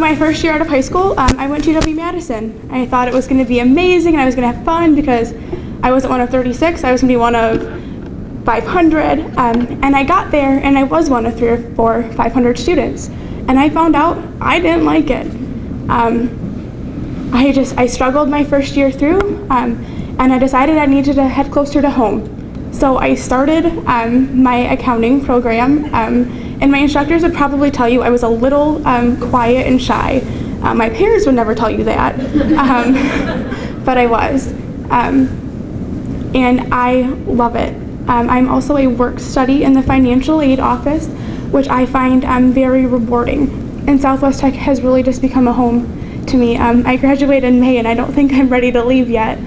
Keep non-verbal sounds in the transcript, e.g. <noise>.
My first year out of high school, um, I went to UW-Madison. I thought it was going to be amazing and I was going to have fun because I wasn't one of 36. I was going to be one of 500. Um, and I got there and I was one of three or four 500 students. And I found out I didn't like it. Um, I just, I struggled my first year through um, and I decided I needed to head closer to home. So I started um, my accounting program um, and my instructors would probably tell you I was a little um, quiet and shy. Uh, my parents would never tell you that, um, <laughs> but I was. Um, and I love it. I'm also a work study in the financial aid office, which I find very rewarding. And Southwest Tech has really just become a home to me. Um, I graduated in May and I don't think I'm ready to leave yet.